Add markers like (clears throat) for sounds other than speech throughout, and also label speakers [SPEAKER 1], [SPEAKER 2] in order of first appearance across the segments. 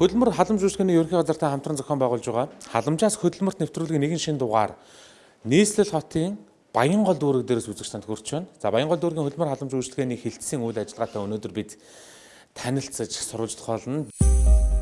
[SPEAKER 1] Хөдөлмөр халамж үүсгэний ерөнхий газартай хамтран зохион байгуулж байгаа халамжаас хөдөлмөрт нэвтрүүлгийн нэгэн шин дугаар нийслэл хотын Баянгол дүүрэг дээрээс үзэгчдэнд хүрч байна. За Баянгол дүүргийн хөдөлмөр халамж үйлчлэгээний хилцсэн үйл ажиллагаатай өнөөдөр бид танилцаж сурвалж тохиолно.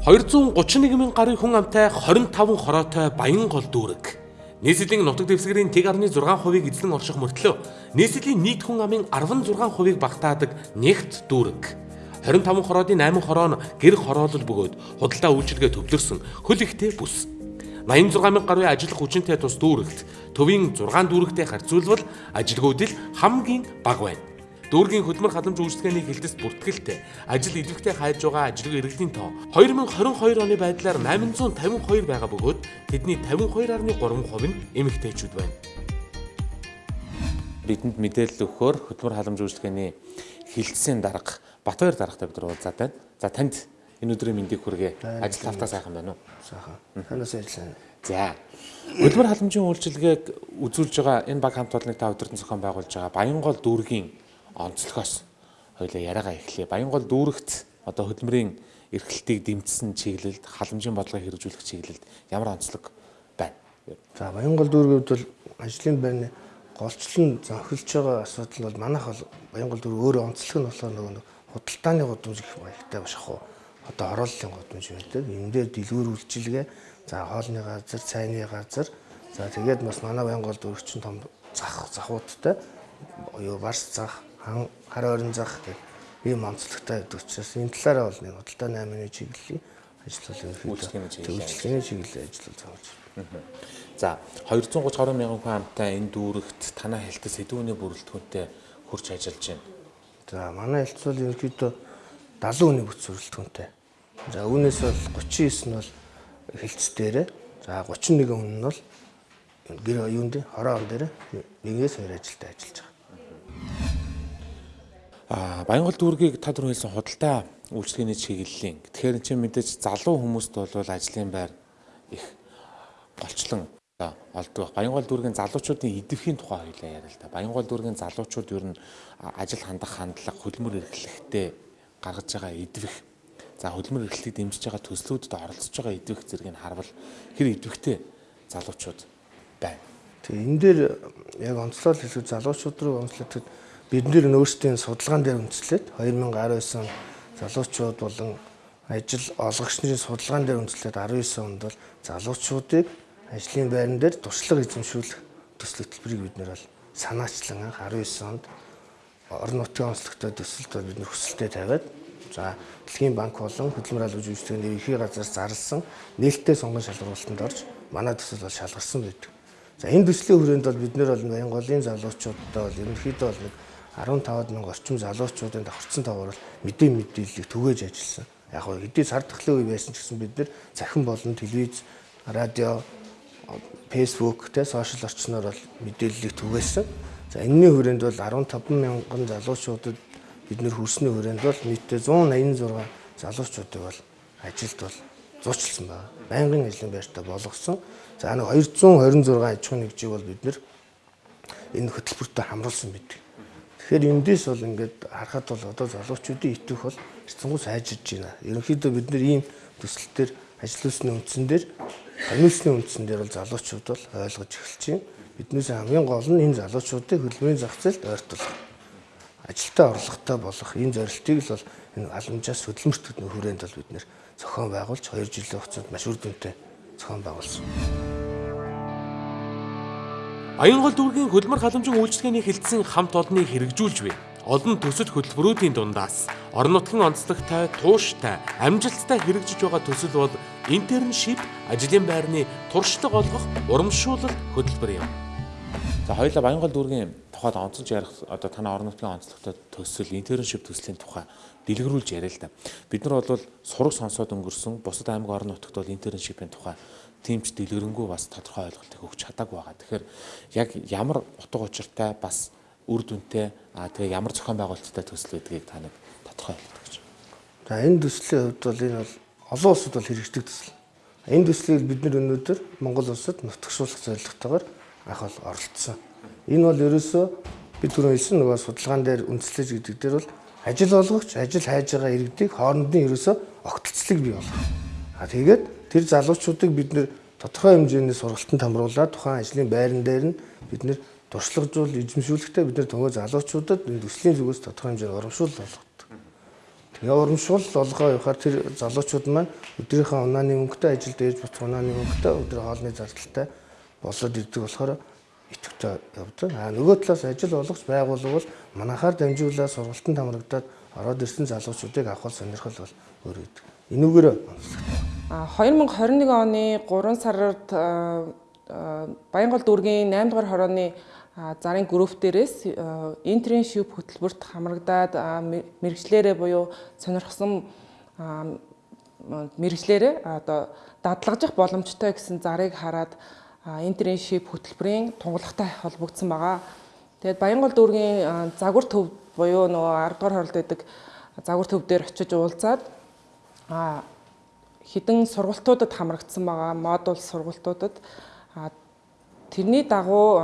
[SPEAKER 1] 231 мянган гаруй хүн амтай 25 хороотой Баянгол дүүрэг. Нийслэлийн нутаг дэвсгэрийн 1.6%-ийг эзлэн орших мөртлөө нийслэлийн нийт хүн амын 16%-ийг багтаадаг нэгт дүүрэг. 25 хороодын 8 хороо нь гэр хороолол бөгөөд худалдаа үйлчилгээ төвлөрсөн хөл ихтэй бүс. 86 мянга гаруй ажиллах хүчинтэй тус дүүрэгт төвийн 6 дүүрэгтэй харьцуулбал ажилгүйдэл хамгийн бага байна. Дүүргийн хөдөлмөр халамж үйлчлэгээний хилдэс бүртгэлтэй ажил идэвхтэй хайж байгаа ажилгүй иргэдийн тоо 2022 оны байдлаар 852 байгаа бөгөөд тэдний 52.3% нь эмэгтэйчүүд байна. Бидэнд мэдээлэл өгөхөөр хөдөлмөр халамж үйлчлэгээний хилцсэн дарга Батбаяр даргатай бид нар уулзаад байна. За танд энэ өдрийн мэндийг хүргэе. Ажил тавтаа сайхан байна уу?
[SPEAKER 2] Сайхан. Танаас ярьсан.
[SPEAKER 1] За. Хөдөлмөр халамжийн үйлчилгээг үзүүлж байгаа энэ баг хамт олонны та өдөртөн зохион байгуулж байгаа Баянгол дүүргийн онцлогоос хоёлаа яриагаа эхлэе. Баянгол дүүрэгт одоо хөдөлмөрийн эрхлэлтийг дэмжсэн чиглэлд халамжийн бодлогыг хэрэгжүүлэх чиглэлд ямар онцлог байна?
[SPEAKER 2] За Баянгол хувьд бол ажлын байрны голчлон зохилж байгаа асуудал бол манайх бол Баянгол дүүрэг өөрөө онцлог нь болохоор нөгөө худалдааны гудамж гэх маягтай башах уу одоо орооллын гудамж байдаг. Энэ дээр дэлгүүр үйлчилгээ за хоолны газар, цайны газар за тэгээд бас манай Баянгол дүүрэгчин том зах захуудтай юу барс зах, хан хар ойрон зах гэх ийм онцлогтой байдаг учраас энэ талаараа бол нэг худалдааны аймгийн чиглэлийн ажил бол ерөнхийдөө үйлчилгээний чиглэлийн ажил зааж байна.
[SPEAKER 1] За 230 гаруй мянган хүн амтай энэ дүүрэгт танаа хэлтэс сэдвүүний бүрэлдэхүүнтэй хурж ажиллаж байна.
[SPEAKER 2] За манай хэлтс бол ерөнхийдөө 70 хүний бүц бүрэлдэхүүнтэй. За үүнээс бол 39 нь бол хэлтс дээрээ. За 31 хүн нь бол гэр юунд хороо он дээр нэгээс хоёр ажилтаа ажиллаж байгаа.
[SPEAKER 1] Аа Баянгол дүүргийг та түрүү хэлсэн худалдаа үйлчлэгээний чиглэлийн. Тэгэхээр энэ чинь мэдээж залуу хүмүүст бол ажлын байр их голчлон олдог. Баянгол дүүргийн залуучуудын идэвхийн тухай хоёлаа яриа л да. Баянгол дүүргийн залуучууд ер нь ажил хандах хандлага, хөдөлмөр эрхлэхдээ гаргаж байгаа идэвх. За хөдөлмөр эрхлэлийг дэмжиж байгаа төслүүдэд оролцож байгаа идэвх зэргийг харвал хэр идэвхтэй залуучууд байна.
[SPEAKER 2] Тэгээ энэ дээр яг онцлол хэлэх залуучууд руу онцлогдоход бид нэр өөрсдийн судалгаан дээр үндэслээд 2019 он залуучууд болон ажил олгогч нарын судалгаан дээр үндэслээд 19 онд бол залуучуудыг ажлын байран дээр туршлага эзэмшүүлэх төсөл хөтөлбөрийг бид нэр бол санаачлан анх 19 онд орон нутгийн онцлогтой төсөлд бол бид нэр хүсэлтэд тавиад за Дэлхийн банк болон хөдөлмөр албан жүжигчдийн ерхий газар зарласан нээлттэй сонгон шалгуулалтанд орж манай төсөл бол шалгарсан байдаг. За энэ төслийн хүрээнд бол бид нэр бол Баянголын залуучуудтай бол ерөнхийдөө бол нэг 15 мянган орчим залуучуудын давхарцсан таваар бол мэдээ мэдээллийг түгээж ажилласан. Яг гоо хэдий сар тахлын үе байсан ч гэсэн бид нэр цахим болон телевиз, радио, Facebook те сошиал орчноор бол мэдээллийг түгээсэн. За энэний хүрээнд бол 15 мянган залуучуудад бид нэр хүрсний хүрээнд бол нийтдээ 186 залуучуудыг бол ажилд бол зуучлсан байна. Байнгын ажлын байртаа болгосон. За нэг 226 аж ахуйн нэгжийг бол бид нэр энэ хөтөлбөртөө хамруулсан байдаг. Тэгэхээр эндээс бол ингээд харахад бол одоо залуучуудын итвэх бол эцэнгүү сайжирж байна. Ерөнхийдөө бид нэр ийм төсөл төр ажиллуулсны үндсэн дээр Амьсны үндсэн дээр бол залуучууд бол ойлгож эхэлж байна. Биднээс хамгийн гол нь энэ залуучуудыг хөдөлмөрийн зах зээлд ойртуулах. Ажилтаа орлоготой болох энэ зорилтыг л бол энэ аламжаас хөдөлмөрт хүрээнд бол бид нэр зохион байгуулж 2 жилийн хугацаанд маш үр дүнтэй зохион байгуулсан.
[SPEAKER 1] Аянгол дүүргийн хөдөлмөр халамжийн үйлчлэгээний хилцсэн хамт олныг хэрэгжүүлж байна олон төсөл хөтөлбөрүүдийн дундаас орон нутгийн онцлогтой, тууштай, амжилттай хэрэгжиж байгаа төсөл бол интерншип ажлын байрны туршлага олгох урамшуулал хөтөлбөр юм. За хоёулаа Баянгол дүүргийн тухайд онцолж ярих одоо танай орон нутгийн онцлогтой төсөл интерншип төслийн тухай дэлгэрүүлж яриа л да. Бид нар бол сураг сонсоод өнгөрсөн бусад аймаг орон нутагт бол интерншипийн тухай тимч дэлгэрэнгүй бас тодорхой ойлголтыг өгч чадаагүй байгаа. Тэгэхээр яг ямар утга учиртай бас үр дүнтэй аа тэгээ ямар зохион байгуулалттай төсөл байдгийг та нэг тодорхой хэлдэг гэж.
[SPEAKER 2] За энэ төслийн хувьд бол энэ бол олон улсад бол хэрэгждэг төсөл. Энэ төслийг бид нар өнөөдөр Монгол улсад нутагшуулах зорилготойгоор анх бол оролцсон. Энэ бол ерөөсөө бид түрүү хэлсэн нөгөө судалгаан дээр үндэслэж гэдэг дээр бол ажил олгогч ажил хайж байгаа иргэдийг хоорондын ерөөсөө огтлцлыг бий болгох. А тэгээд тэр залуучуудыг бид нэр тодорхой хэмжээний сургалтанд хамруулаад тухайн ажлын байран дээр нь бид нэр туршлагажуул эзэмшүүлэхдээ бид нэр төгөө залуучуудад төслийн зүгээс тодорхой хэмжээний урамшуул болгодог. Тэгээ урамшуул болгоо явахаар тэр залуучууд маань өдрийнхөө унааны мөнгөтэй ажилд ээж буцах унааны мөнгөтэй өдөр хоолны зардалтай болоод ирдэг болохоор идэвхтэй явдаг. А нөгөө талаас ажил олгож байгуулга бол манахаар дамжуулаад сургалтанд хамрагдаад ороод ирсэн залуучуудыг авах сонирхол бол өөр гэдэг. Энүүгээр
[SPEAKER 3] А 2021 оны 3 сард а, а, Баянгол дүүргийн 8 дугаар хорооны зарын групп дээрээс интерншип хөтөлбөрт хамрагдаад мэрэгчлэрээ буюу сонирхсан мэрэгчлэрээ одоо дадлагжих боломжтой гэсэн зарыг хараад интерншип хөтөлбөрийн тунгалагтай холбогдсон байгаа. Тэгээд Баянгол дүүргийн загвар төв буюу нөгөө 10 дугаар хоролд байдаг загвар төв дээр очиж уулзаад хідэн сургалтуудад хамрагдсан байгаа модуль сургалтуудад тэрний дагуу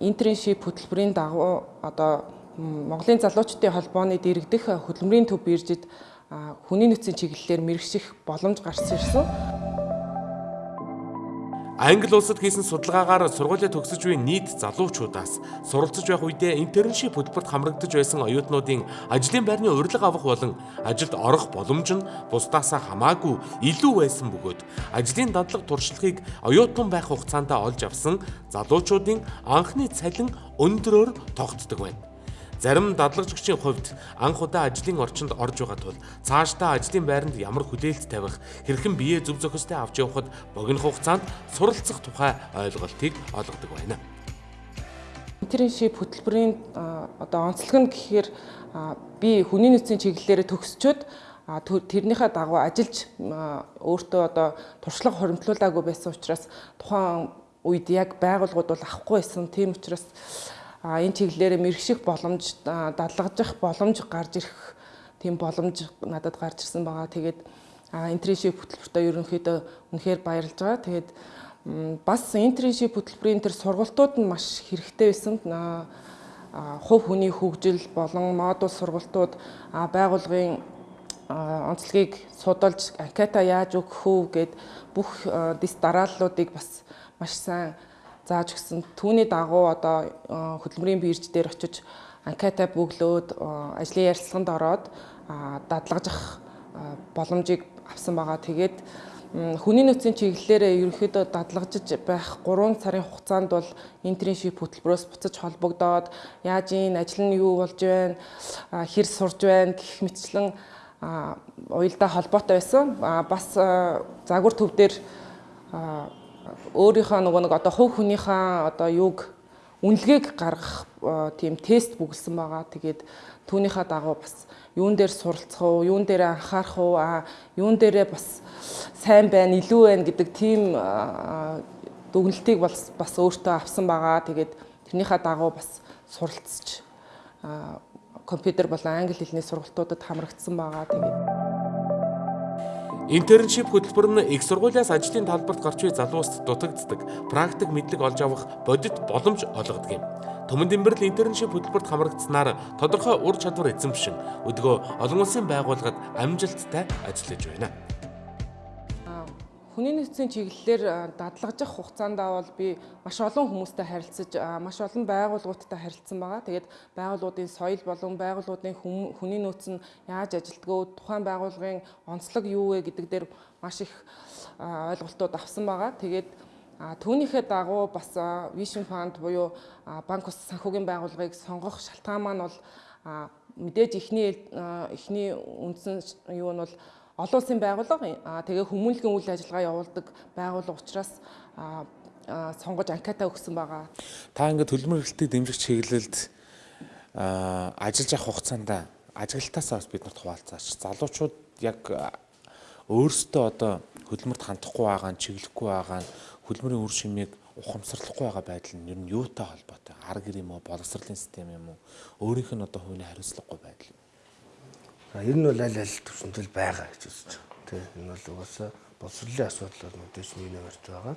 [SPEAKER 3] интерншип хөтөлбөрийн дагуу одоо Монголын залуучдын холбооны дэргэдэх хөдөлмөрийн төв биржид хүний нөөцийн чиглэлээр мэрэгших боломж гарсан ирсэн.
[SPEAKER 1] Англи улсад хийсэн судалгаагаар сургуулиа төгсөж буй нийт залуучуудаас суралцж байх үедээ интерншип хөтөлбөрт хамрагдаж байсан оюутнуудын ажлын байрны урилга авах болон ажилд орох боломж нь бусдаасаа хамаагүй илүү байсан бөгөөд ажлын дадлаг туршлагыг оюутан байх хугацаанд олж авсан залуучуудын анхны цалин өндөрөөр тогтдог байна. Зарим дадлагжигчийн хувьд анх удаа ажлын орчинд орж байгаа тул цаашдаа ажлын байранд ямар хүлээлт тавих, хэрхэн биеэ зөв зохистой авч явахад богино хугацаанд суралцах тухай ойлголтыг олгодог байна.
[SPEAKER 3] Интерншип хөтөлбөрийн одоо онцлог нь гэхээр би хүний нөөцийн чиглэлээр төгсчөөд тэрнийхээ дагуу ажиллаж өөртөө одоо туршлага хоримтлуулаагүй байсан учраас тухайн үед яг байгууллагууд бол авахгүй байсан. Тийм учраас энэ чиглэлээр мэрэгших боломж а, дадлагжих боломж гарч ирэх тийм боломж надад гарч ирсэн байгаа. Тэгээд интерншип хөтөлбөртөө ерөнхийдөө үнэхээр баярлж байгаа. Тэгээд бас интерншип хөтөлбөрийн тэр сургалтууд нь маш хэрэгтэй байсан. Хувь хүний хөгжил болон модуль сургалтууд а, онцлогийг судалж анкета яаж өгөх үү гэд бүх дис дарааллуудыг бас маш сайн зааж өгсөн. Түүний дагуу одоо а, хөдөлмөрийн бирж дээр очиж анкета бөглөөд а, ажлын ярилцлаганд ороод а, дадлагжих а, боломжийг авсан байгаа. Тэгээд хүний нөөцийн чиглэлээр ерөнхийдөө дадлагжиж байх 3 сарын хугацаанд бол интерншип хөтөлбөрөөс буцаж холбогдоод яаж энэ ажил нь юу болж байна, хэр сурж байна гэх мэтчлэн уялдаа холбоотой байсан. Бас загвар төв дээр өөрийнхөө нөгөө нэг одоо хувь хүнийхээ одоо юуг үнэлгээг гаргах а, тийм тест бүгэлсэн байгаа. Тэгээд түүнийхээ дагуу бас юун дээр суралцах уу, юун дээр анхаарах уу, а юун дээрээ бас сайн байна, илүү байна гэдэг тийм а, дүгнэлтийг бас бас өөртөө авсан байгаа. Тэгээд тэрнийхээ дагуу бас суралцж а, компьютер болон англи хэлний сургалтуудад хамрагдсан байгаа. Тэгээд
[SPEAKER 1] Интерншип хөтөлбөр нь их сургуулиас ажлын талбарт гарч буй залууст дутагддаг практик мэдлэг олж авах бодит боломж олгодог юм. Төмөн Дэмбэрл интерншип хөтөлбөрт хамрагдсанаар тодорхой ур чадвар эзэмшин өдгөө олон улсын байгууллагад амжилттай ажиллаж байна.
[SPEAKER 3] Хүний нөөцийн чиглэлээр дадлагжих хугацаанд бол би маш олон хүмүүстэй харилцаж маш олон байгууллагуудтай харилцсан байгаа. Тэгээд байгууллагуудын соёл болон байгууллагуудын хүний нөөц нь яаж ажилтгөө, тухайн байгууллагын онцлог юу вэ гэдэг дээр маш их ойлголтууд авсан байгаа. Тэгээд түүнийхээ дагуу бас Vision Fund буюу банк ус санхүүгийн байгууллагыг сонгох шалтгаан маань бол мэдээж ихний а, ихний үндсэн юу нь бол олон улсын байгууллага тэгээ хүмүүнлэгийн үйл ажиллагаа явуулдаг байгууллага учраас аа аа, сонгож анкета өгсөн байгаа.
[SPEAKER 1] Та ингээд төлбөр эрхлэлтийг дэмжих чиглэлд ажиллаж явах хугацаанд ажиглалтаасаа бас бид нарт хуваалцаач. Залуучууд яг өөрсдөө одоо хөдөлмөрт хандахгүй байгаа нь чиглэхгүй байгаа нь хөдөлмөрийн үр шимийг ухамсарлахгүй байгаа байдал нь ер нь юутай холбоотой? Ар гэр юм уу, боловсролын систем юм уу? Өөрийнх нь одоо хувийн хариуцлагагүй байдал.
[SPEAKER 2] За ер нь бол аль аль төвшөнтөл байгаа гэж үзэж байгаа. Тэ энэ бол угаасаа боловсролын асуудал бол мэдээж нэг нэмэрт байгаа.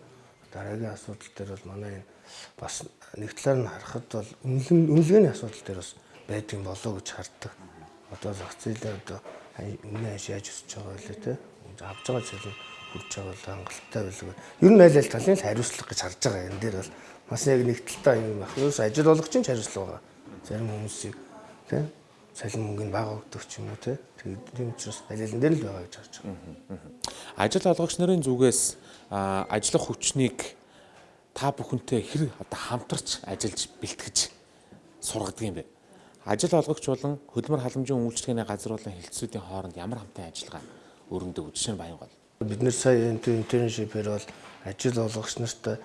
[SPEAKER 2] Дараагийн асуудал дээр бол манай энэ бас нэг талаар нь харахад бол үнэлэн үнэлгээний асуудал дээр бас байдгийн болоо гэж харддаг. Одоо зах зээлээ одоо өмнө хаш яаж өсөж байгаа вэ тэ? авж байгаа цалин хүрч байгаа бол хангалттай байлгүй. Ер нь айл аль талын л хариуцлага гэж харж байгаа. Энэ дээр бол бас яг нэг талтай юм байх. Юус ажил болгоч чинь хариуцлага байгаа. Зарим хүмүүсийг тий цалин мөнгөний бага өгдөг ч юм уу тий. Тэгээд тийм учраас алин дээр л байгаа гэж харж байгаа.
[SPEAKER 1] Ажил олгогч нарын зүгээс ажиллах хүчнийг та бүхэнтэй хэр одоо хамтарч ажиллаж бэлтгэж сургадаг юм бэ? Ажил олгогч болон хөдөлмөр халамжийн үйлчлэгээний газар болон хэлтсүүдийн хооронд ямар хамтын ажиллагаа өрнөдөг жишээ нь Баянгол.
[SPEAKER 2] Бид нэр сая интерншипээр бол ажил олгогч нартай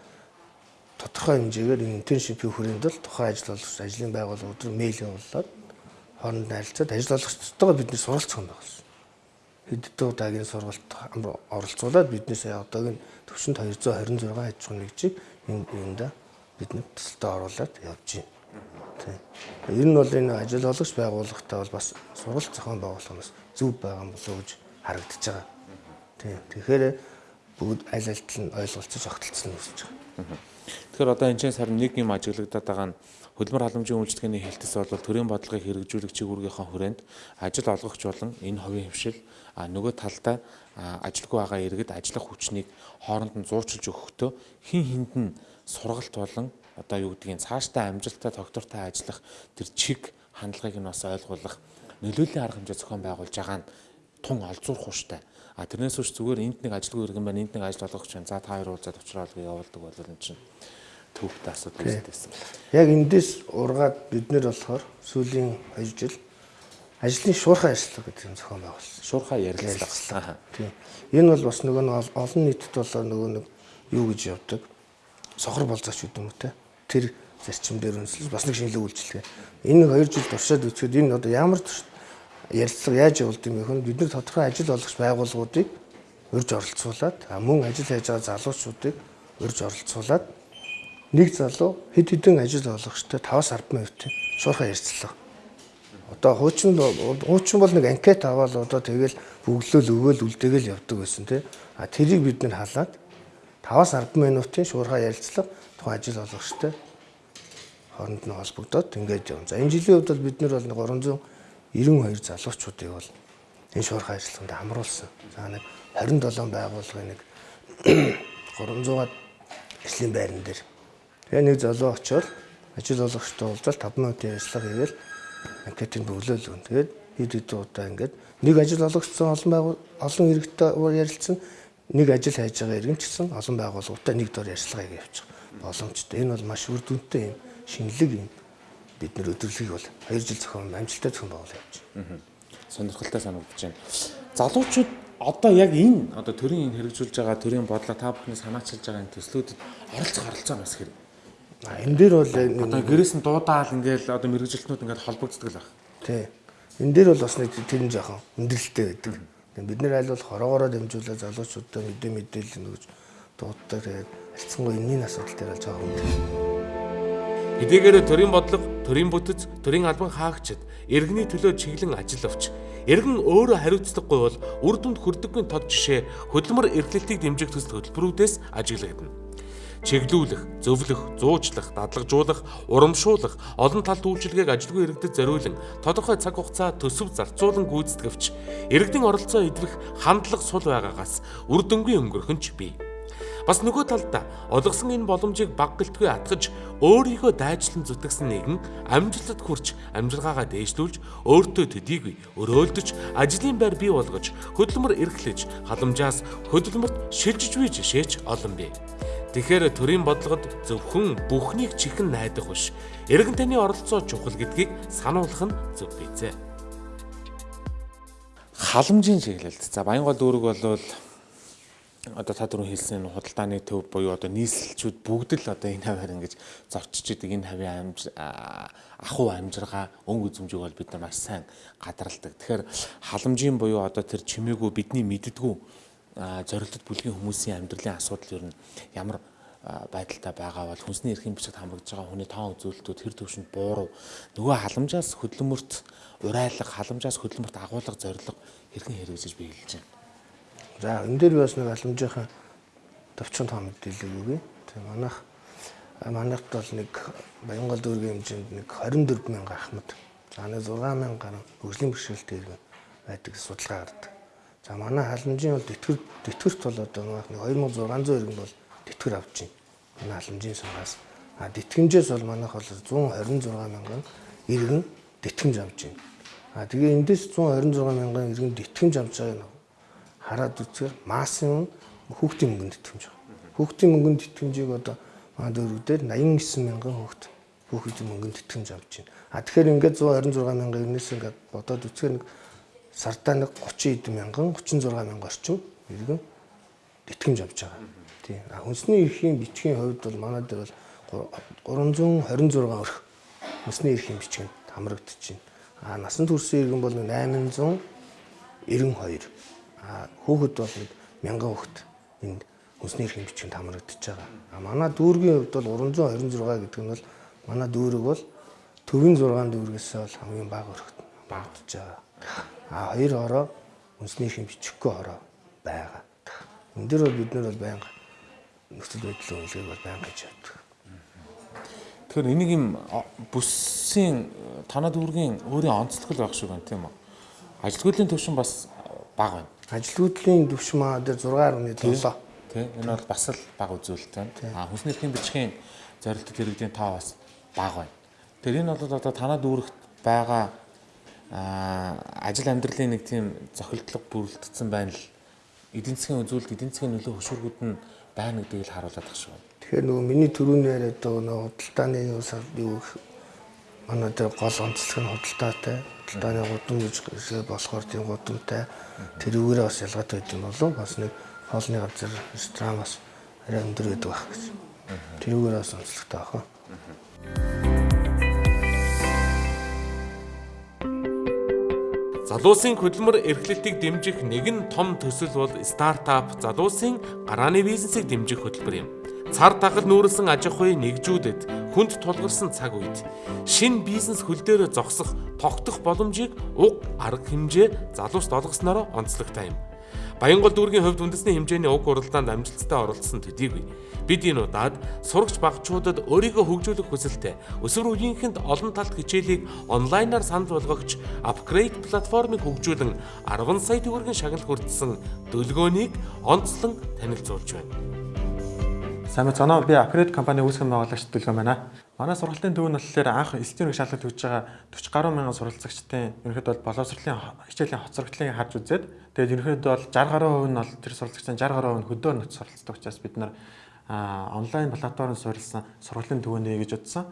[SPEAKER 2] тодорхой хэмжээгээр интерншипийн хүрээнд л тухайн ажил олгогч ажлын байгууллага өдөр мэйл явуулаад хооронд харилцаад ажил олгогчтойгоо бид нэр суралцах юм байна. Хэддэн удаагийн сургалт оролцуулаад биднээс одоогийн төвшөнд 226 аж ахуйн нэгжийг энэ юунда бидний төсөлтөд оруулаад явж байна. Тийм. Ер нь бол энэ ажил олгогч байгууллагатай бол бас сургалт зохион байгуулахнаас зөв байгаа юм болов уу гэж харагдаж байгаа. Тийм. Тэгэхээр бүгд аль альтал нь ойлголцож огтлцсон нь үсэж байгаа.
[SPEAKER 1] Тэгэхээр одоо энэ сарын нэг юм ажиглагдаад байгаа нь хөдөлмөр халамжийн үйлчлэгээний хэлтэс бол төрийн бодлогыг хэрэгжүүлэх чигүүргийнхаа хүрээнд ажил олгогч болон энэ хувийн хвшил а нөгөө талдаа ажилгүй байгаа иргэд ажиллах хүчнийг хооронд нь зуучилж өгөхдөө хин хинд нь сургалт болон одоо юу гэдгийг цаашдаа амжилттай тогтвортой ажиллах тэр чиг хандлагыг нь бас ойлгуулах нөлөөллийн арга хэмжээ зохион байгуулж байгаа нь тун олзуурах хууштай. А тэрнээс үүш зүгээр энд нэг ажилгүй иргэн байна, энд нэг ажил олгогч байна. За та хоёр уулзаад уучраад явуулдаг бол энэ чинь төвхтэй асуудал үүсдээсэн.
[SPEAKER 2] Яг эндээс ургаад бид нэр болохоор сүүлийн 2 жил ажлын шуурхай ажиллагаа гэдэг юм зохион байгуулсан.
[SPEAKER 1] Шуурхай ярилцлага.
[SPEAKER 2] Тийм. Энэ бол бас нөгөө нэг олон нийтэд болоо нөгөө нэг юу гэж явдаг. Сохор болзооч гэдэг юм уу те. Тэр зарчим дээр үнслэж бас нэг шинэлэг үйлчлэгээ. Энэ 2 жил туршаад үзэхэд энэ одоо ямар ярилцлага яаж явуулд юм бэ хөн бид нар тодорхой ажил олгогч байгууллагуудыг урьж оролцуулаад мөн ажил хийж байгаа залуучуудыг урьж оролцуулаад нэг залуу хэд хэдэн ажил олгогчтой 5-10 минутын шуурхай ярилцлага. Одоо хуучин хуучин бол нэг анкет аваад одоо тэгэл бүглөөл өгөөл үлдээгэл явдаг байсан тий. А тэрийг бид нэр халаад 5-10 минутын шуурхай ярилцлага тухайн ажил олгогчтой хооронд нь холбогдоод ингээд явна. За энэ жилийн хувьд бол бид нар бол 392 залуучуудыг бол энэ шуурхай ажиллагаанд хамруулсан. За нэг 27 байгууллагын нэг (clears throat) 300-аад ажлын байран дээр Тэгээ нэг залуу очиод ажил олгогчтой уулзаад 5 минутын ярилцлага хийгээл анкетыг бөглөөл өгөн. Тэгээд хэд хэд удаа ингээд нэг ажил олгогчсон олон байгуул олон иргэдтэй ярилцсан нэг ажил хайж байгаа иргэн ч гэсэн олон байгууллагатай нэг дор ярилцлага хийгээ явчих боломжтой. Энэ бол маш үр дүнтэй юм шинэлэг юм бид нэр өдөрлөгийг бол 2 жил зохион амжилттай зохион байгуул явж байна.
[SPEAKER 1] Сонирхолтой санагдаж байна. Залуучууд одоо яг энэ одоо төрийн хэрэгжүүлж байгаа төрийн бодлого та бүхний санаачилж байгаа энэ төслүүдэд оролцох оролцоо бас хэрэг
[SPEAKER 2] Энэ дээр бол
[SPEAKER 1] одоо гэрээс нь дуудаал ингээл одоо мэрэгжилтнүүд ингээд холбогддог л баг.
[SPEAKER 2] Тий. Энэ дээр бол бас нэг тэр нь жоохон өндөрлөлттэй байдаг. Бид нэр аль бол хороогоороо дамжуулаад залуучуудаа мэдээ мэдээлэл нөгөөж дууддаг. Тэгээд альцсангүй энэний асуудал дээр л жоохон өндөр.
[SPEAKER 1] Хэдийгээр төрийн бодлого, төрийн бүтэц, төрийн албан хаагчид иргэний төлөө чиглэн ажил авч иргэн өөрөө хариуцлагагүй бол үр дүнд хүрдэггүй тод жишээ хөдөлмөр эрхлэлтийг дэмжих төсөл хөтөлбөрүүдээс ажиглагдана чиглүүлэх, зөвлөх, зуучлах, дадлагжуулах, урамшуулах, олон талт үйлчилгээг ажилгүй иргэдэд зориулан тодорхой цаг хугацаа төсөв зарцуулан гүйцэтгэвч иргэдийн оролцоо идвэх хандлага сул байгаагаас үр дүнгийн өнгөрөхөнч бий. Бас нөгөө талдаа олгосон энэ боломжийг баг гэлтгүй атгаж өөрийгөө дайчлан зүтгэсэн нэгэн амжилтад хүрч амжиргаагаа дээшлүүлж өөртөө төдийгүй өрөөлдөж ажлын байр бий болгож хөдөлмөр эрхлэж халамжаас хөдөлмөрт шилжиж буй жишээч олон бий. Тэгэхээр төрийн бодлогод зөвхөн бүхнийг чихэн найдах биш. Иргэн таны оролцоо чухал гэдгийг сануулах нь зөв бийцээ. Халамжийн чиглэлд. За Баянгол дүүрэг бол одоо та түрүү хэлсэн худалдааны төв буюу одоо нийслэлчүүд бүгд л одоо энэ хаваар ингэж зорчиж идэг энэ хавийн амж ахуй амжиргаа өнгө үзмжийг бол бид нар маш сайн гадралдаг. Тэгэхээр халамжийн буюу одоо тэр чимээгүй бидний мэддгүү зорилтод бүлгийн хүмүүсийн амьдралын асуудал ер нь ямар байдалтай байгаа бол хүнсний эрхийн бичигт хамрагдж байгаа хүний тоон үзүүлэлтүүд хэр төвшөнд буурав нөгөө халамжаас хөдөлмөрт урайлах халамжаас хөдөлмөрт агуулга зорилго хэрхэн хэрэгжиж би хэлж байна.
[SPEAKER 2] За энэ дээр бас нэг халамжийнхаа төвчөнд тоо мэдээлэл өгье. Тэгээ манайх манайхд бол нэг Баянгол дүүргийн хэмжээнд нэг 24 мянга ахмад. За нэг 6 мянга гаруй хөгжлийн бэрхшээлтэй иргэн байдаг судалгаа гардаг. За манай халамжийн бол тэтгэр тэтгэрт бол одоо нэг 2600 иргэн бол тэтгэр авч байна. Манай халамжийн сангаас. А тэтгэмжээс бол манайх бол 126 мянган иргэн тэтгэмж авч байна. А тэгээ эндээс 126 мянган иргэн тэтгэмж авч байгааг нь хараад үзэхээр максимум хүүхдийн мөнгөнд тэтгэмж байгаа. Хүүхдийн мөнгөнд тэтгэмжийг одоо манай дөрөвдөр 89 мянган хүүхд хүүхдийн мөнгөнд тэтгэмж авч байна. А тэгэхээр ингээд 126 мянган ирнээс ингээд бодоод үзэхээр сардаа нэг 30 эд мянган 36 мянган орчим иргэн тэтгэмж авч байгаа. Тийм. А хүнсний эрхийн бичгийн хувьд бол манай дээр бол 326 өрх хүнсний эрхийн бичгэнд хамрагдчихэв. А насан туршийн иргэн бол 892. А хүүхэд бол нэг 1000 хүүхэд энд хүнсний эрхийн бичгэнд хамрагдчихж байгаа. А манай дүүргийн хувьд бол 326 гэдэг нь бол манай дүүрэг бол төвийн 6 дүүргээс бол хамгийн бага өрхөд багтж байгаа. А хоёр ороо хүнсний эрхийн бичихгүй ороо байгаа. Энд дээр бол бид нар бол байнга нөхцөл байдлын үнэлгээг бол байнга хийж явдаг.
[SPEAKER 1] Тэгэхээр энийг юм бүсийн танаа дүүргийн өөрийн онцлог л байх шиг байна тийм үү? Ажилгүйдлийн төвшин бас бага байна.
[SPEAKER 2] Ажилгүйдлийн төвшин маа дээр 6.7
[SPEAKER 1] Тийм. Энэ бол бас л бага үзүүлэлт байна. А хүнсний эрхийн бичгийн зорилтод иргэдийн тоо бас бага байна. Тэгэхээр энэ бол одоо танаа дүүрэгт байгаа ажил амьдралын нэг тийм зохилтлого бүрэлдсэн байна л эдийн засгийн үзүүлэлт эдийн засгийн нөлөө хөшүүргүүд нь байна гэдгийг л харуулдаг байна.
[SPEAKER 2] Тэгэхээр нөгөө миний түрүүний яриад байгаа нөгөө худалдааны юу сар юу манай дээр гол онцлог нь худалдаатай. Худалдааны гудам гэж болохоор тийм гудамтай тэрүүгээрээ бас ялгаатай байд юм болов бас нэг хоолны газар ресторан бас арай өндөр байдаг байх гэж. Тэрүүгээрээ бас онцлогтой байх.
[SPEAKER 1] Залуусын хөдөлмөр эрхлэлтийг дэмжих нэгэн том төсөл бол стартап залуусын гарааны бизнесийг дэмжих хөтөлбөр юм. Цар тагал нүүрэлсэн аж ахуйн нэгжүүдэд хүнд тулгарсан цаг үед шин бизнес хөл дээр зогсох тогтох боломжийг уг арга хэмжээ залуус олгосноор онцлогтой юм. Баянгол дүүргийн хувьд үндэсний хэмжээний уг уралдаанд амжилттай оролцсон төдийгүй бид энэ удаад сурагч багчуудад өөрийгөө хөгжүүлэх хүсэлтэй өсвөр үеийнхэнд олон талт хичээлийг онлайнаар санал болгогч Upgrade платформыг хөгжүүлэн 10 сая төгрөгийн шагнал хүртсэн төлгөөнийг онцлон танилцуулж байна.
[SPEAKER 4] Сайн мэцэнэ би Upgrade компани үүсгэн байгуулагч Дүлгэн байна. Манай сургалтын төв нь болохоор анх электроник шалгалт хийж байгаа 40 гаруй мянган суралцагчдын ерөнхийдөө бол боловсролын хичээлийн хоцрогдлыг харж үзээд тэгээд ерөнхийдөө бол 60 гаруй хувь нь бол тэр суралцагчдын 60 гаруй хувь нь хөдөөр нөт суралцдаг учраас бид нар онлайн платформ суурилсан сургалтын төвөө гэж утсан.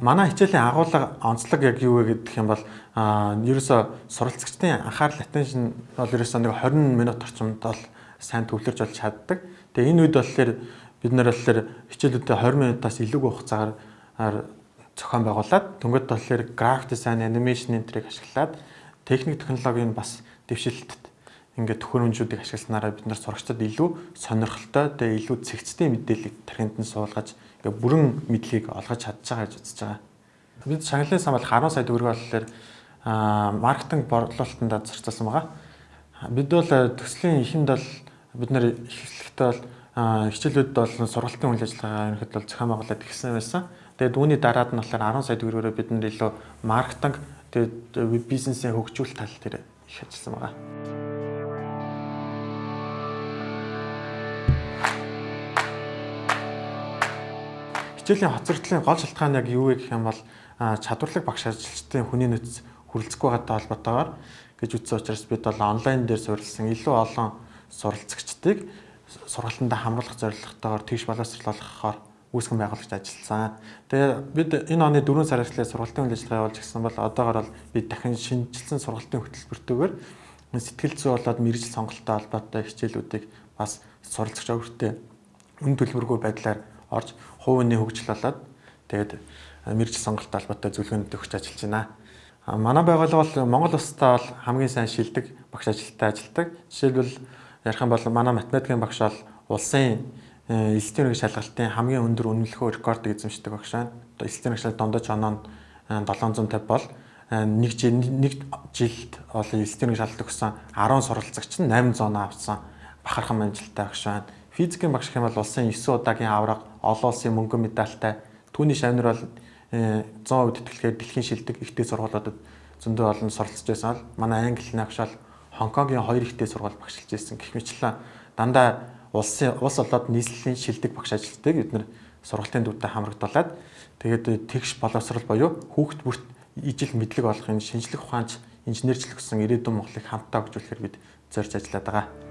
[SPEAKER 4] Манай хичээлийн агуулга онцлог яг юу вэ гэдэг юм бол ерөөсө суралцагчдын анхаарал attention бол ерөөсө нэг 20 минут орчимд бол сайн төвлөрж болж чаддаг. Тэгээ энэ үед болохоор бид нар болохоор хичээлүүдэд 20 минутаас илүүг хугацаагаар зохион байгуулад дөнгөд болохоор график дизайн, анимашн энтрийг ашиглаад техник технологийн бас дэвшилтэд ингээд төхөөрөмжүүдийг ашигласнараа бид нар сурагчдад илүү сонирхолтой тэгээ илүү цэгцтэй мэдээллийг тархинд нь суулгаж ингээд бүрэн мэдлэгийг олгож чадж байгаа гэж үзэж байгаа. Бид шагналын сан бол 10 сая төгрөг болохоор маркетинг борлуулалтанд зарцуулсан байгаа. Бид бол төслийн эхэнд бол бид нар эхлэхдээ бол хичээлүүд бол сургалтын үйл ажиллагаа ерөнхийдөө бол зохион байгуулалт ихсэн байсан. Тэгээд үүний дараад нь болохоор 10 сая төгрөгөөр бид нар илүү маркетинг тэгээд веб бизнесийн хөгжүүлэлт тал дээр их ажилласан байгаа. Хичээлийн хоцрогдлын гол шалтгаан яг юу вэ гэх юм бол чадварлаг багш ажилчдын хүний нөөц хүрэлцэхгүй байгаатай холбоотойгоор гэж ütсэн учраас бид бол онлайн дээр суурилсан илүү олон суралцагчдыг сургалтандаа хамруулах зорилготойгоор тэгш боловсруулахаар үүсгэн байгуулагч ажилласан. Тэгээ бид энэ оны 4 сар эхлээ сургалтын үйл ажиллагаа явуулж гисэн бол одоогор бол бид дахин шинжилсэн сургалтын хөтөлбөртөөр сэтгэл зүй болоод мэрэгжил сонголттой холбоотой хичээлүүдийг бас суралцагч өөртөө үн төлбөргүй байдлаар орж хувийн хөгжил болоод тэгээд мэрэгжил сонголттой холбоотой зөвлөгөөнд өгч ажиллаж байна. Манай байгууллага бол Монгол улстай бол хамгийн сайн шилдэг багш ажилттай ажилдаг. Жишээлбэл ярих юм бол манай математикийн багш бол улсын электроник шалгалтын хамгийн өндөр үнэлэхөө рекордыг эзэмшдэг багш байна. Электроник шалгалт дондож оноо 750 бол нэг жил нэг жилд бол электроник шалгалт өгсөн 10 суралцагч нь 800 авсан бахархан амжилттай багш байна. Физикийн багш бол улсын 9 удаагийн авраг, олон улсын мөнгөн медальтай. Түүний шавнар бол 100% тэтгэлгээр дэлхийн шилдэг ихтэй сургуулиудад зөндөө олон суралцж байсан манай англи хэлний агшаал Хонконгийн хоёр ихтэй сургууль багшилж байсан гэх мэтлэн дандаа улсын улс олоод нийслэлийн шилдэг багш ажилтдаг бид нар сургалтын дүүтэй хамрагдуулаад тэгээд тэгш боловсрал буюу хүүхд бүрт ижил мэдлэг олохын шинжлэх ухаанч инженерчлэг гэсэн ирээдүйн Монголыг хамтдаа хөгжүүлэхээр бид зорж ажиллаад байгаа.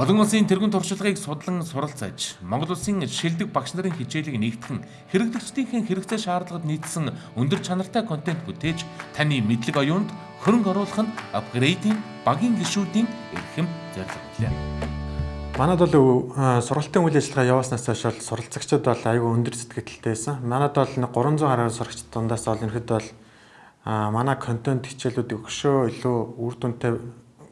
[SPEAKER 1] Олон улсын тэргуун туршлагыг судлан суралцаж, Монгол улсын шилдэг багш нарын хичээлийг нэгтгэн хэрэглэгчдийн хэрэгцээ шаардлагад нийцсэн өндөр чанартай контент бүтээж таны мэдлэг оюунд хөрөнгө оруулах нь апгрейдинг багийн гишүүдийн эрхэм зорилго билээ.
[SPEAKER 4] Манад бол сургалтын үйл ажиллагаа явааснаас хойш бол суралцагчид бол аюу өндөр сэтгэлдтэй байсан. Манад бол нэг 300 гаруй сурагчид дундаас бол ерөөдөө бол манай контент хичээлүүд өгшөө илүү үр дүнтэй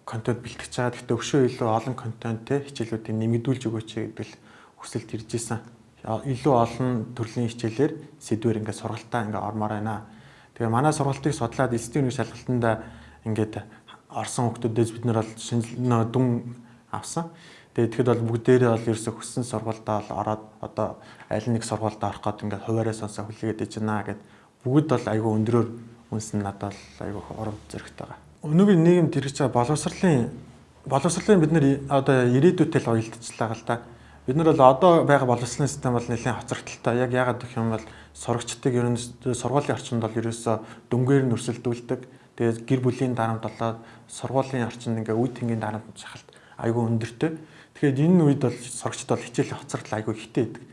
[SPEAKER 4] контент бэлтгэж байгаа. Гэхдээ өгшөө илүү олон контенттэй хичээлүүдийг нэмэгдүүлж өгөөч гэдэг л хүсэлт ирж исэн. Илүү олон төрлийн хичээлээр сэдвэр ингээд сургалтаа ингээд ормоор байна. Тэгээ манай сургалтыг судлаад эцсийн үеийн шалгалтанд ингээд орсон хүмүүсдээс бид нар бол шинэ дүн авсан. Тэгээ тэгэхэд бол бүгдээрээ бол ерөөсө хүссэн сургуультай бол ороод одоо аль нэг сургуульд орох гээд ингээд хуваараа сонсоо хүлээгээд иж байна гэд бүгд бол айгүй өндрөөр үнс нь надад бол айгүй урам зоригтой байгаа. Өнөөгийн нийгэмд хэрэгж байгаа боловсролын боловсролын бид нэр одоо ирээдүйтэй л уялдчихлаа гал та. Бид нар бол одоо байгаа боловсролын систем бол нэлээд хоцрогдолтой. Яг яагаад гэх юм бол сурагчдыг ер нь сургуулийн орчинд бол ерөөсө дөнгөөр нь өрсөлдүүлдэг. Тэгээд гэр бүлийн дарамт болоод сургуулийн орчинд ингээ үе тэнгийн дарамт шахалт айгүй өндөртэй. Тэгэхээр энэ үед бол сурагчд бол хичээлийн хоцрогдол айгүй ихтэй байдаг.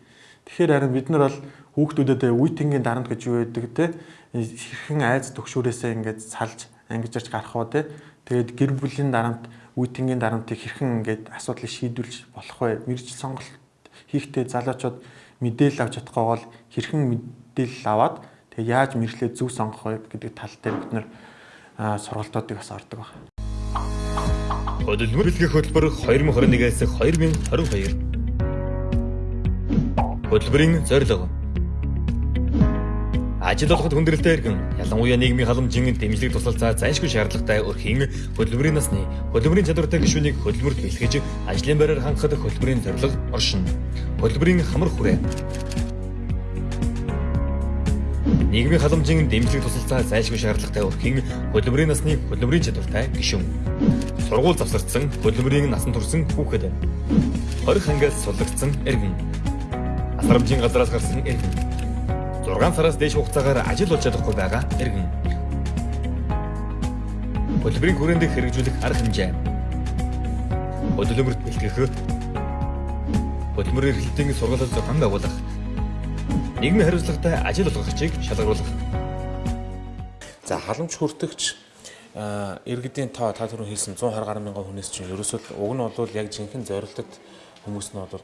[SPEAKER 4] Тэгэхээр харин бид нар бол хүүхдүүдэд үе тэнгийн дарамт гэж юу байдаг те хэрхэн айц төгшүүрээсээ ингээд салж ангижирч гарах уу те тэгээд гэр бүлийн дарамт үе тэнгийн дарамтыг хэрхэн ингээд асуудлыг шийдвэрлэж болох вэ? Мэржил сонголт хийхдээ залуучууд мэдээлэл авч чадахгүй бол хэрхэн мэдээлэл аваад тэгээ яаж мэдлээ зөв сонгох вэ гэдэг тал дээр бид нэр сургалтуудыг бас ордог байна.
[SPEAKER 5] Хөдөлмөр бэлгэх хөтөлбөр 2021-ээс 2022. Хөтөлбөрийн зорилго Ажил олоход хүндрэлтэй иргэн ялангуяа нийгмийн халамжийн дэмжлэг тусалцаа зайлшгүй шаардлагатай өрхийн хөдөлмөрийн насны хөдөлмөрийн чадвартай гишүүнийг хөдөлмөрт бэлтгэж ажлын байраар хангахад хөдөлмөрийн зорилго оршин. Хөдөлмөрийн хамар хүрээ нийгмийн халамжийн дэмжлэг тусалцаа зайлшгүй шаардлагатай өрхийн хөдөлмөрийн насны хөдөлмөрийн чадвартай гишүүн. Сургууль завсардсан хөдөлмөрийн насан турсан хүүхэд. 20 ангиас суллагдсан иргэн. Асрамжийн газраас гарсан иргэн 6 сараас дээш хугацаагаар ажил болж чадахгүй байгаа иргэн. Хөдөлмөрийн хүрээнд хэрэгжүүлэх арга хэмжээ. Хөдөлмөрт бэлтгэх. Хөдөлмөр эрхлэлтийн сургалтад зохион байгуулах. Нийгмийн хариуцлагатай ажил олгогчийг шалгаруулах.
[SPEAKER 1] За халамж хүртэгч иргэдийн тоо та түрүү хэлсэн 120 гаруй мянган хүнээс чинь ерөөсөө уг нь бол яг жинхэнэ зорилтод хүмүүс нь бол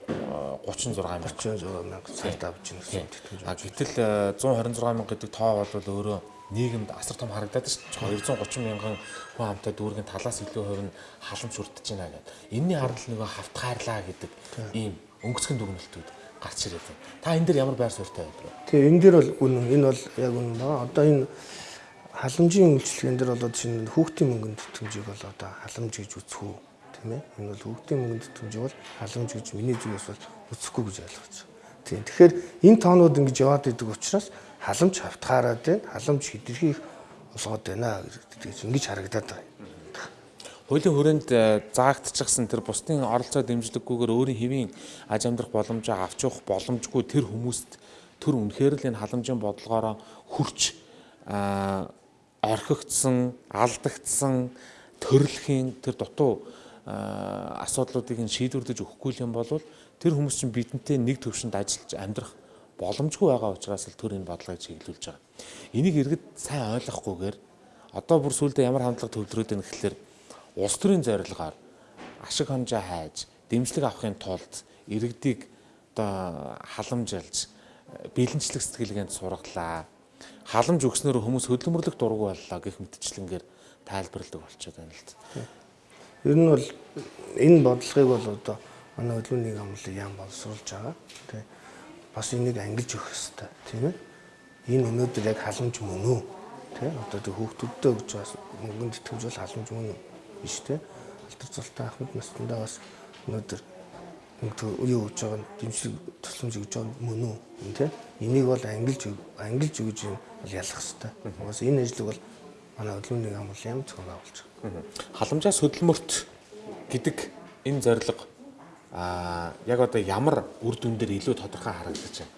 [SPEAKER 1] 36 мянга
[SPEAKER 2] 36 мянга цалт авч ийн гэсэн
[SPEAKER 1] тийм. А гэтэл 126 мянга гэдэг тоо бол өөрөө нийгэмд асар том харагдаад шүү дээ. 230 мянган хүн хамтаа дүүргийн талаас илүү хувь нь халамж хүртэж байна гэдэг. Энийний харал нөгөө хавтгаарлаа гэдэг ийм өнгөцгөн дүгнэлтүүд гарч ирээд байна. Та энэ дээр ямар байр суурьтай байдаг вэ?
[SPEAKER 2] Тэгээ энэ дээр бол үнэн энэ бол яг үнэн ба. Одоо энэ халамжийн үйлчлэгэн дээр болоод шинэ хүүхдийн мөнгөнд тэтгэмжийг бол одоо халамж гэж үзэх үү тийм ээ. Энэ бол хүүхдийн мөнгөнд тэтгэмж бол халамж гэж миний зүгээс бол үзэхгүй гэж ойлгож байна. Тийм. Тэгэхээр энэ тоонууд ингэж яваад идэг учраас халамж хавтгаараад байна. Халамж хидэрхийх олгоод байна гэж ингэж харагдаад байна.
[SPEAKER 1] Хуулийн хүрээнд э, заагдчихсан тэр бусдын оролцоо дэмжлэггүйгээр өөрийн хэвийн аж амьдрах боломжоо авч явах боломжгүй тэр хүмүүст тэр үнэхээр л энэ халамжийн бодлогоороо хүрч орхигдсан, алдагдсан төрөлхийн тэр дутуу асуудлуудыг нь шийдвэрлэж өгөхгүй юм бол тэр хүмүүс чинь бидэнтэй нэг төвшөнд ажиллаж амьдрах боломжгүй байгаа учраас л тэр энэ бодлогыг чиглүүлж байгаа. Энийг иргэд сайн ойлгохгүйгээр одоо бүр сүулдэ ямар хандлага төвлөрөөд байна гэхэлэр улс төрийн зорилгоор ашиг хонжоо хайж дэмжлэг авахын тулд иргэдийг одоо халамжилж бэлэнчлэх сэтгэлгээнд сургалаа. Халамж өгснөөр хүмүүс хөдөлмөрлөх дургу боллоо гэх мэтчлэнгээр тайлбарладаг болчиход байна л дээ.
[SPEAKER 2] Ер нь бол энэ бодлогыг бол одоо манай хөдөлмөрийн амлыг яам боловсруулж байгаа. Тэ бас энийг ангилж өгөх хэрэгтэй тийм ээ. Энэ өнөөдөр яг халамж мөн үү? Тэ одоо тэг хүүхдүүдтэй гэж бас мөнгөнд итгэж бол халамж мөн үү? Биш тэ. Алтар цалтай ахмад настандаа бас өнөөдөр юу гэж байгаа дэмжлэг тусламж гэж байгаа мөн үү? Тэ. Энийг бол ангилж ангилж өгж юм бол ялах хэрэгтэй. Угаас энэ ажлыг бол манай хөдөлмөрийн амлын зохион байгуулж байгаа.
[SPEAKER 1] Халамжаас хөдөлмөрт гэдэг энэ зорилго аа яг одоо ямар үр дүн дээр илүү тодорхой харагдаж байна.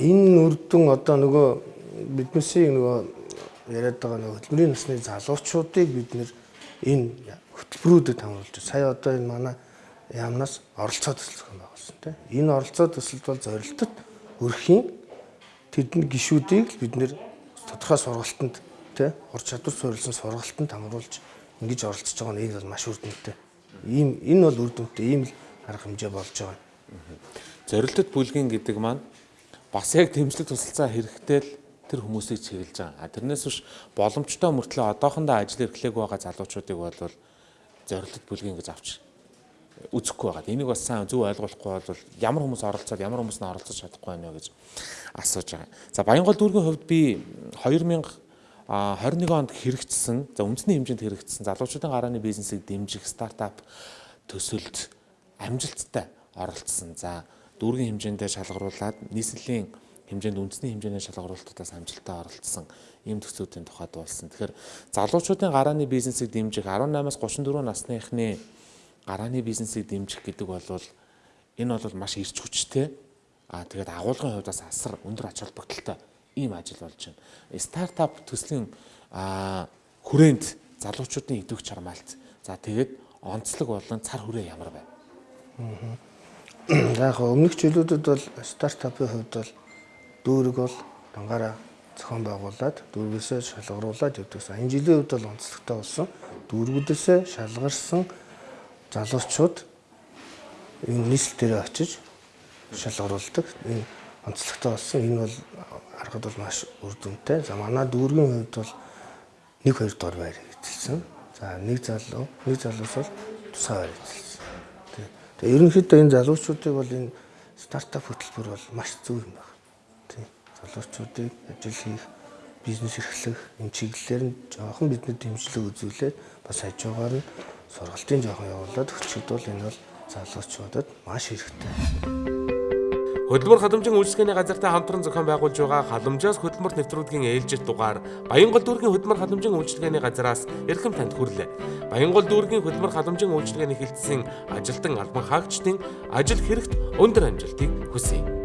[SPEAKER 2] Энэ үр дүн одоо нөгөө биднээсээ нөгөө яриад байгаа нөгөө хөдөлмөрийн насны залуучуудыг бид нэр энэ хөтөлбөрүүдэд хамруулж байна. сая одоо энэ манай яамнаас оролцоо төсөл байгуулсан тийм. Энэ оролцоо төсөлд бол зорилтод өрхийн тэдний гişүүдийг бид нэр тодорхой сургалтанд тийм ур чадвар суурилсан сургалтанд хамруулж ингэж оролцож байгаа нь энэ бол маш үр дүнтэй. Ийм энэ бол үр дүнтэй ийм л арга хэмжээ болж байгаа.
[SPEAKER 1] Зорилтод бүлгийн гэдэг маань бас яг дэмжлэг тусалцаа хэрэгтэй л тэр хүмүүсийг чиглэж байгаа. А тэрнээс биш боломжтой мөртлөө одоохондоо ажил эрхлэх байгаа залуучуудыг бол зорилтод бүлгийн гэж авч үзэхгүй байгаа. Энийг бас сайн зөв ойлгуулахгүй бол ямар хүмүүс оролцоод ямар хүмүүс нь оролцож чадахгүй байна вэ гэж асууж байгаа. За Баянгол дүүргийн хувьд би 2021 онд хэрэгжсэн, за үндэсний хэмжээнд хэрэгжсэн залуучуудын гарааны бизнесийг дэмжих стартап төсөлд амжилттай оролцсон. За дүүргийн хэмжээндээ шалгаруулад нийслэлийн хэмжээнд үндэсний хэмжээний шалгаруулалтаас амжилттай оролцсон ийм төсвүүдийн тухайд болсон. Тэгэхээр залуучуудын гарааны бизнесийг дэмжих 18-аас 34 насныхны гарааны бизнесийг дэмжих гэдэг бол энэ бол маш эрч хүчтэй. Аа тэгээд агуулгын хувьдаас асар өндөр ач холбогдолтой ийм ажил болж байна. Стартап төслийн хүрээнд залуучуудын идэвх чармаалт. За тэгээд онцлог болон цар хүрээ ямар байна?
[SPEAKER 2] За яг өмнөх жилүүдэд бол стартапын хувьд бол дүүрэг бол дангаараа зохион байгуулад дүүргээсээ шалгаруулад явдагсан. Энэ жилийн хувьд бол онцлогтой болсон. Дүүргүүдээсээ шалгарсан залуучууд энэ нийслэл дээр очиж шалгаруулдаг. Энэ онцлогтой болсон. Энэ бол харахад бол маш үр дүнтэй. За манай дүүргийн хувьд бол 1 2 дугаар байр эзэлсэн. За нэг залуу, нэг залуус бол тусгай байр эзэлсэн. Тэгээ ерөнхийдөө энэ залуучуудыг бол энэ стартап хөтөлбөр бол маш зөв юм байна. Тийм. Залуучуудыг ажил хийх, бизнес эрхлэх энэ чиглэлээр нь жоохон бидний дэмжлэг үзүүлээд бас хажуугаар нь сургалтын жоохон явуулаад өчигд бол энэ бол залуучуудад маш хэрэгтэй.
[SPEAKER 1] Хөдөлмөр хадамжийн үйлчлэгээний газартай хамтран зохион байгуулж байгаа халамжаас хөдөлмөр нэвтрүүлгийн ээлжит дугаар Баянгол дүүргийн хөдөлмөр хадамжийн үйлчлэгээний газраас эрхэм танд хүрлээ. Баянгол дүүргийн хөдөлмөр хадамжийн үйлчлэгээний хилцсэн ажилтан албан хаагчдын ажил хэрэгт өндөр амжилтыг хүсье.